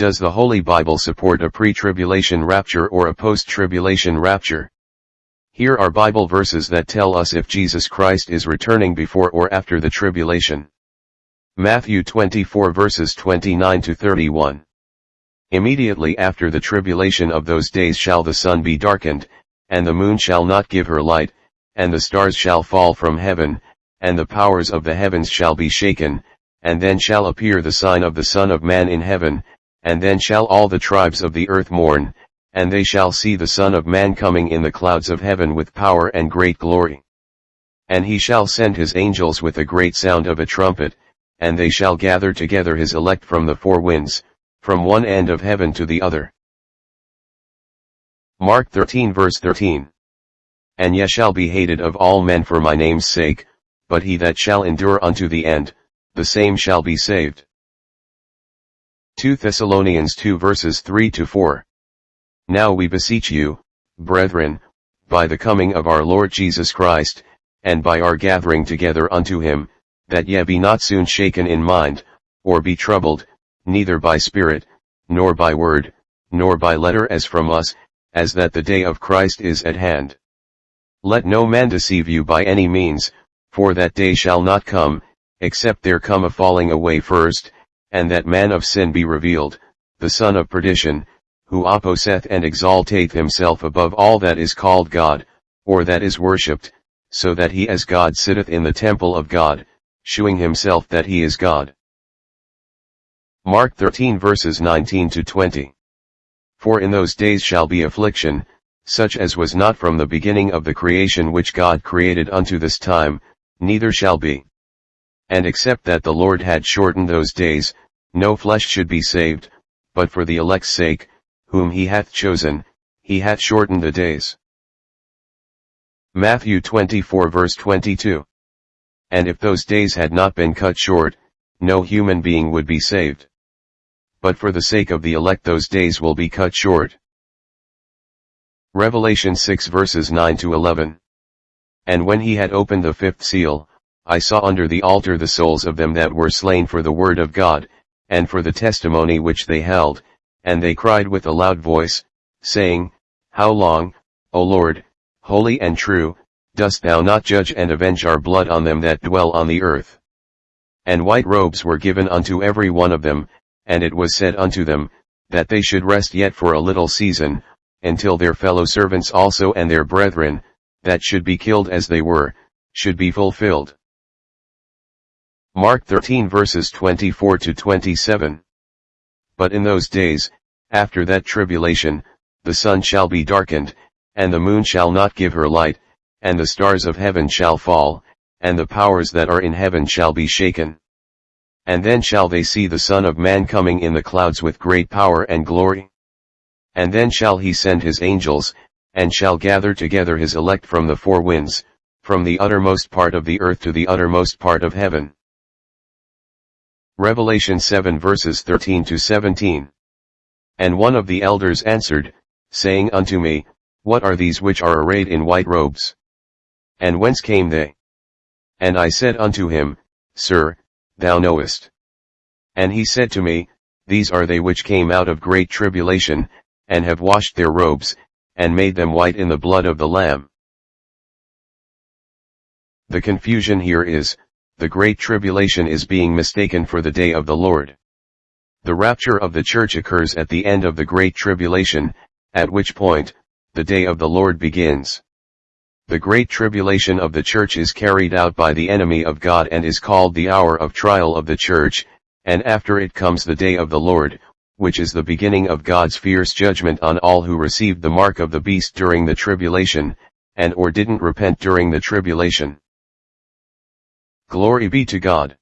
Does the Holy Bible support a pre-tribulation rapture or a post-tribulation rapture? Here are Bible verses that tell us if Jesus Christ is returning before or after the tribulation. Matthew 24 verses 29 to 31. Immediately after the tribulation of those days shall the sun be darkened, and the moon shall not give her light, and the stars shall fall from heaven, and the powers of the heavens shall be shaken, and then shall appear the sign of the Son of Man in heaven, and then shall all the tribes of the earth mourn, and they shall see the Son of Man coming in the clouds of heaven with power and great glory. And he shall send his angels with a great sound of a trumpet, and they shall gather together his elect from the four winds, from one end of heaven to the other. Mark 13 verse 13. And ye shall be hated of all men for my name's sake, but he that shall endure unto the end, the same shall be saved. 2 Thessalonians 2 verses 3 to 4. Now we beseech you, brethren, by the coming of our Lord Jesus Christ, and by our gathering together unto him, that ye be not soon shaken in mind, or be troubled, neither by spirit, nor by word, nor by letter as from us, as that the day of Christ is at hand. Let no man deceive you by any means, for that day shall not come, except there come a falling away first, and that man of sin be revealed, the son of perdition, who opposeth and exalteth himself above all that is called God, or that is worshipped, so that he as God sitteth in the temple of God, shewing himself that he is God. Mark 13 verses 19 to 20. For in those days shall be affliction, such as was not from the beginning of the creation which God created unto this time, neither shall be. And except that the Lord had shortened those days, no flesh should be saved, but for the elect's sake, whom he hath chosen, he hath shortened the days. Matthew 24 verse 22. And if those days had not been cut short, no human being would be saved. But for the sake of the elect those days will be cut short. Revelation 6 verses 9 to 11. And when he had opened the fifth seal, I saw under the altar the souls of them that were slain for the word of God, and for the testimony which they held, and they cried with a loud voice, saying, How long, O Lord, holy and true, dost thou not judge and avenge our blood on them that dwell on the earth? And white robes were given unto every one of them, and it was said unto them, that they should rest yet for a little season, until their fellow servants also and their brethren, that should be killed as they were, should be fulfilled. Mark 13 verses 24 to 27. But in those days, after that tribulation, the sun shall be darkened, and the moon shall not give her light, and the stars of heaven shall fall, and the powers that are in heaven shall be shaken. And then shall they see the Son of Man coming in the clouds with great power and glory. And then shall he send his angels, and shall gather together his elect from the four winds, from the uttermost part of the earth to the uttermost part of heaven. Revelation 7 verses 13 to 17. And one of the elders answered, saying unto me, What are these which are arrayed in white robes? And whence came they? And I said unto him, Sir, thou knowest. And he said to me, These are they which came out of great tribulation, and have washed their robes, and made them white in the blood of the Lamb. The confusion here is, the great tribulation is being mistaken for the day of the Lord. The rapture of the church occurs at the end of the great tribulation, at which point, the day of the Lord begins. The great tribulation of the church is carried out by the enemy of God and is called the hour of trial of the church, and after it comes the day of the Lord, which is the beginning of God's fierce judgment on all who received the mark of the beast during the tribulation, and or didn't repent during the tribulation. Glory be to God.